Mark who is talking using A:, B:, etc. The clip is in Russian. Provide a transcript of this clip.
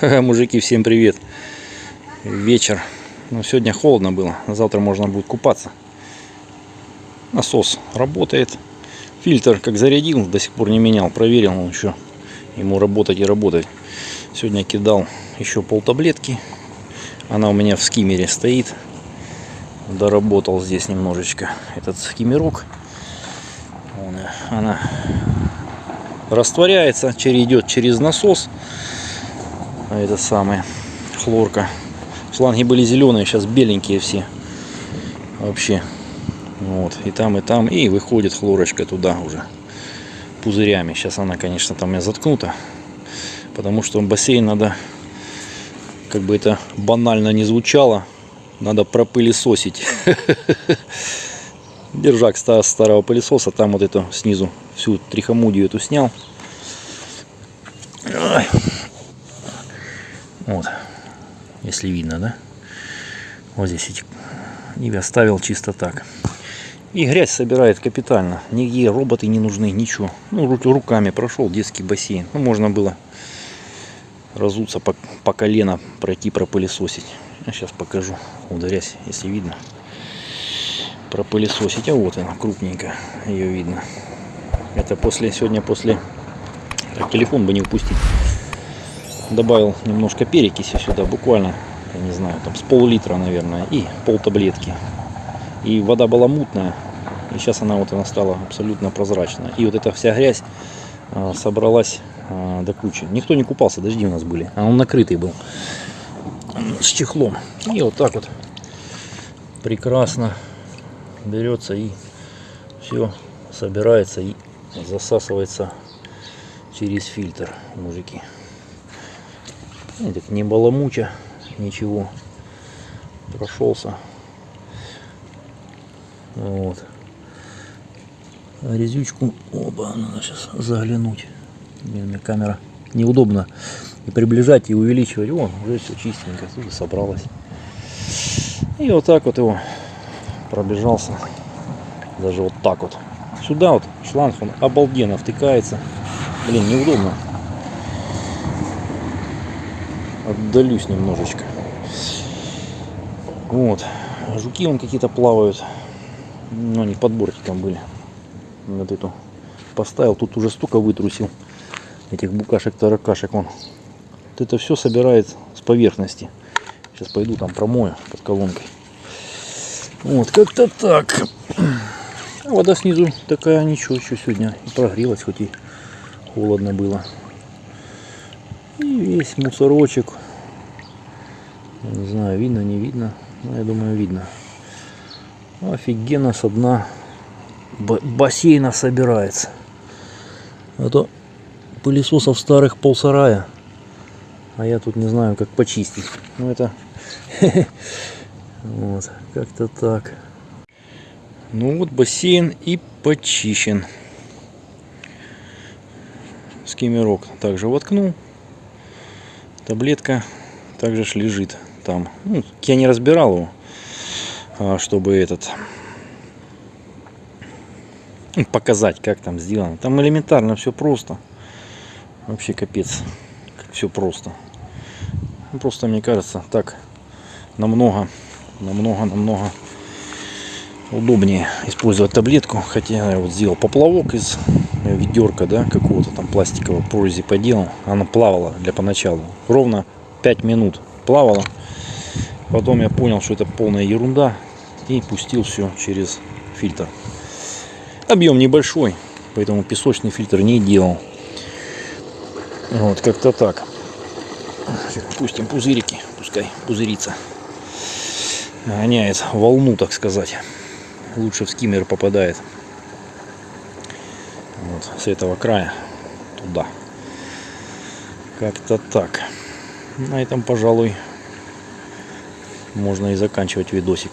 A: Мужики, всем привет. Вечер. Ну, сегодня холодно было. Завтра можно будет купаться. Насос работает. Фильтр как зарядил, до сих пор не менял. Проверил он еще. Ему работать и работать. Сегодня кидал еще пол таблетки. Она у меня в скиммере стоит. Доработал здесь немножечко этот скиммерок. Она растворяется, идет через насос а это самое хлорка. Шланги были зеленые сейчас беленькие все. Вообще. Вот и там и там. И выходит хлорочка туда уже пузырями. Сейчас она конечно там у меня заткнута потому что бассейн надо как бы это банально не звучало надо пропылесосить. Держак старого пылесоса там вот эту снизу всю трихомудию эту снял если видно, да? Вот здесь эти и оставил чисто так. И грязь собирает капитально. Нигде роботы не нужны, ничего. Ну, руками прошел детский бассейн. Ну, можно было разуться по, по колено, пройти пропылесосить. Я сейчас покажу. Вот грязь, если видно. Пропылесосить. А вот она, крупненько. Ее видно. Это после, сегодня после... Телефон бы не упустить добавил немножко перекиси сюда, буквально, я не знаю, там с пол-литра, наверное, и пол таблетки. И вода была мутная, и сейчас она вот она стала абсолютно прозрачная. И вот эта вся грязь а, собралась а, до кучи. Никто не купался, дожди у нас были, а он накрытый был с чехлом. И вот так вот прекрасно берется и все собирается и засасывается через фильтр, мужики. Так не баламуча, ничего. Прошелся. Вот. Резючку, оба, надо сейчас заглянуть. Мне камера неудобно и приближать, и увеличивать. Вон, уже все чистенько, тут собралось. И вот так вот его пробежался. Даже вот так вот. Сюда вот шланг он обалденно втыкается. Блин, неудобно отдалюсь немножечко. Вот. Жуки вон какие-то плавают. Ну, они под бортиком были. Вот эту поставил. Тут уже столько вытрусил. Этих букашек-таракашек. Он. Вот это все собирает с поверхности. Сейчас пойду там промою под колонкой. Вот, как-то так. Вода снизу такая, ничего, еще сегодня и прогрелась, хоть и холодно было. И весь мусорочек. Не знаю, видно, не видно. Но я думаю, видно. Офигенно со дна бассейна собирается. А то пылесосов старых полсарая. А я тут не знаю, как почистить. Ну это... Вот, как-то так. Ну вот бассейн и почищен. Скиммерок также воткнул таблетка также ж лежит там. Ну, я не разбирал его, а, чтобы этот ну, показать, как там сделано. Там элементарно все просто. Вообще капец, как все просто. Просто мне кажется, так намного, намного, намного удобнее использовать таблетку. Хотя я вот сделал поплавок из ведерка, да, какого-то там пластикового прорези поделал. Она плавала для поначалу. Ровно 5 минут плавала. Потом я понял, что это полная ерунда. И пустил все через фильтр. Объем небольшой, поэтому песочный фильтр не делал. Вот, как-то так. Пустим пузырики, пускай пузырится. Гоняет волну, так сказать. Лучше в скиммер попадает вот с этого края туда. Как-то так. На этом пожалуй можно и заканчивать видосик